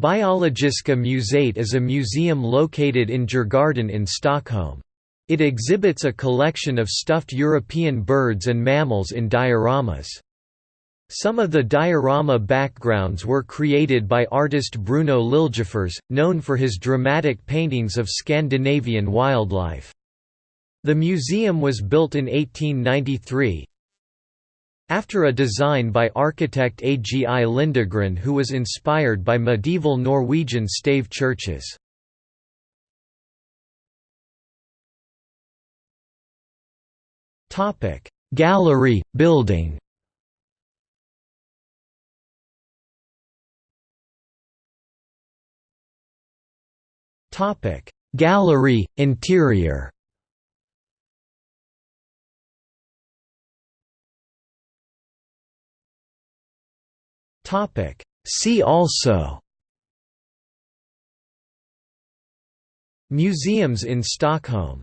Biologiska museet is a museum located in Djurgården in Stockholm. It exhibits a collection of stuffed European birds and mammals in dioramas. Some of the diorama backgrounds were created by artist Bruno Liljefors, known for his dramatic paintings of Scandinavian wildlife. The museum was built in 1893, after a design by architect Agi Lindegren who was inspired by medieval Norwegian stave churches. Gallery, building. Gallery, interior Topic. See also. Museums in Stockholm